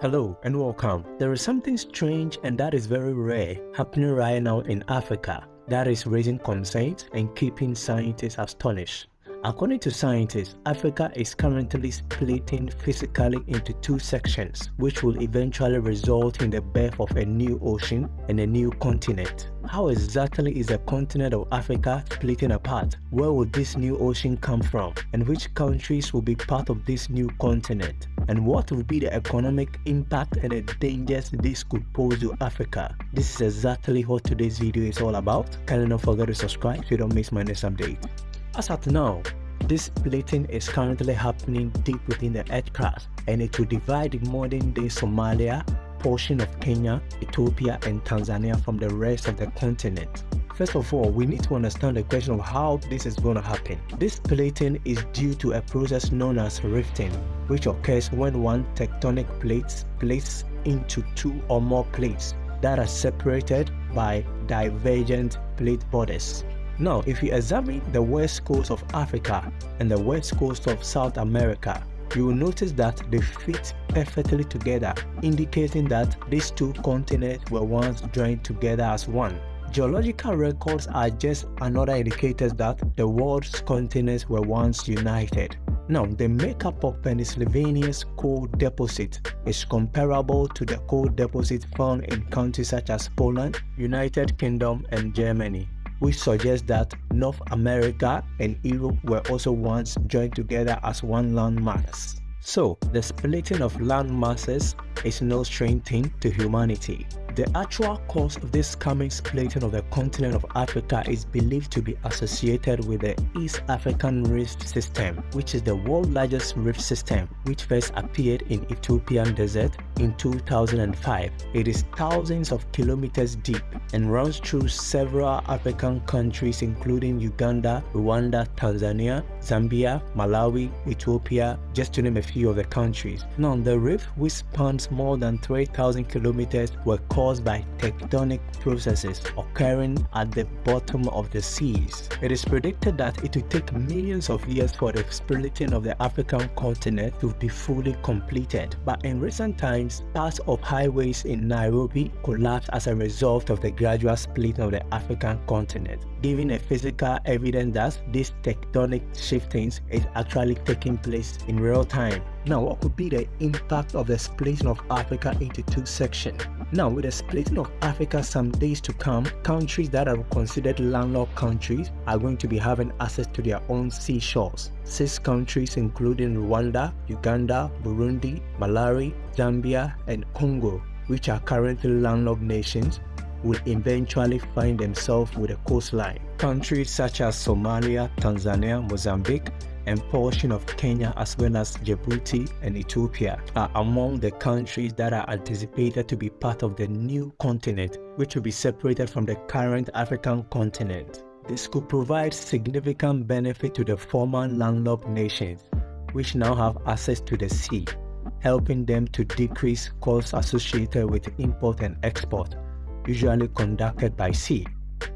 Hello and welcome. There is something strange and that is very rare happening right now in Africa that is raising concerns and keeping scientists astonished. According to scientists, Africa is currently splitting physically into two sections, which will eventually result in the birth of a new ocean and a new continent. How exactly is the continent of Africa splitting apart? Where will this new ocean come from? And which countries will be part of this new continent? And what will be the economic impact and the dangers this could pose to Africa? This is exactly what today's video is all about. Kindly don't forget to subscribe so you don't miss my next update. As at now, this splitting is currently happening deep within the earth crust and it will divide modern day Somalia, portion of Kenya, Ethiopia and Tanzania from the rest of the continent. First of all, we need to understand the question of how this is going to happen. This splitting is due to a process known as rifting, which occurs when one tectonic plate splits into two or more plates that are separated by divergent plate borders. Now, if you examine the west coast of Africa and the west coast of South America, you will notice that they fit perfectly together, indicating that these two continents were once joined together as one. Geological records are just another indicator that the world's continents were once united. Now, the makeup of Pennsylvania's coal deposit is comparable to the coal deposit found in countries such as Poland, United Kingdom, and Germany which suggests that North America and Europe were also once joined together as one landmass. So, the splitting of landmasses is no strange thing to humanity. The actual cause of this coming splitting of the continent of Africa is believed to be associated with the East African Rift System, which is the world's largest rift system, which first appeared in Ethiopian desert in 2005. It is thousands of kilometers deep and runs through several African countries including Uganda, Rwanda, Tanzania, Zambia, Malawi, Ethiopia, just to name a few of the countries. Now, the rift, which spans more than 3,000 kilometers, were caused caused by tectonic processes occurring at the bottom of the seas. It is predicted that it will take millions of years for the splitting of the African continent to be fully completed, but in recent times, parts of highways in Nairobi collapsed as a result of the gradual splitting of the African continent, giving a physical evidence that this tectonic shiftings is actually taking place in real time. Now, what could be the impact of the splitting of Africa into two sections? Now, with the splitting of Africa some days to come, countries that are considered landlocked countries are going to be having access to their own seashores. Six countries including Rwanda, Uganda, Burundi, Malawi, Zambia, and Congo, which are currently landlocked nations, will eventually find themselves with a coastline. Countries such as Somalia, Tanzania, Mozambique, and portion of Kenya as well as Djibouti and Ethiopia are among the countries that are anticipated to be part of the new continent which will be separated from the current African continent. This could provide significant benefit to the former landlocked nations which now have access to the sea, helping them to decrease costs associated with import and export, usually conducted by sea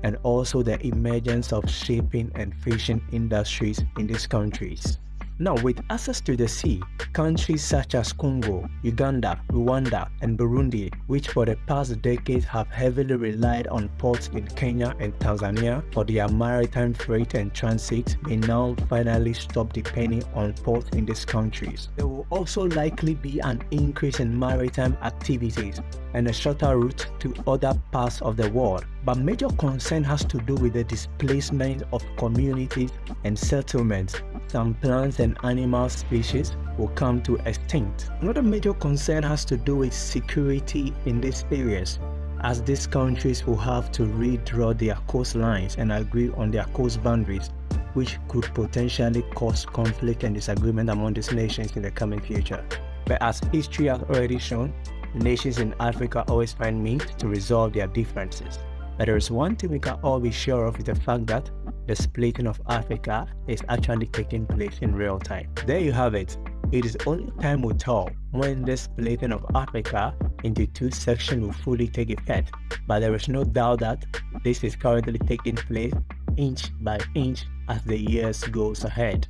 and also the emergence of shipping and fishing industries in these countries. Now, with access to the sea, countries such as Congo, Uganda, Rwanda, and Burundi, which for the past decades have heavily relied on ports in Kenya and Tanzania for their maritime freight and transit, may now finally stop depending on ports in these countries. There will also likely be an increase in maritime activities and a shorter route to other parts of the world. But major concern has to do with the displacement of communities and settlements some plants and animal species will come to extinct. Another major concern has to do with security in these areas as these countries will have to redraw their coastlines and agree on their coast boundaries which could potentially cause conflict and disagreement among these nations in the coming future. But as history has already shown, nations in Africa always find means to resolve their differences. But there is one thing we can all be sure of is the fact that the splitting of Africa is actually taking place in real time. There you have it. It is only time will tell when this splitting of Africa into two sections will fully take effect, but there is no doubt that this is currently taking place inch by inch as the years goes ahead.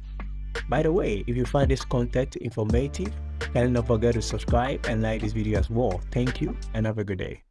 By the way, if you find this content informative, don't forget to subscribe and like this video as well. Thank you and have a good day.